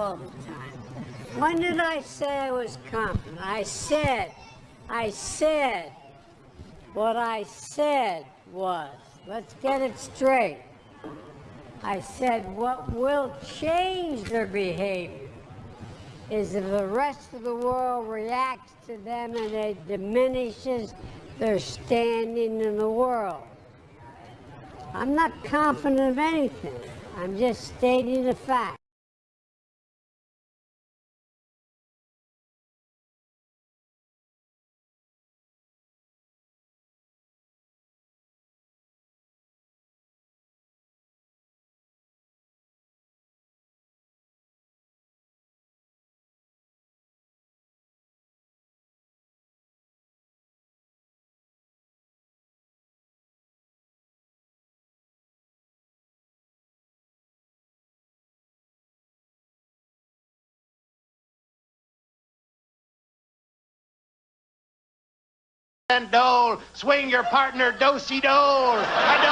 all the time. When did I say I was confident? I said, I said, what I said was, let's get it straight. I said what will change their behavior is if the rest of the world reacts to them and it diminishes their standing in the world. I'm not confident of anything. I'm just stating a fact. And dole. Swing your partner, do-si-dole. Dole,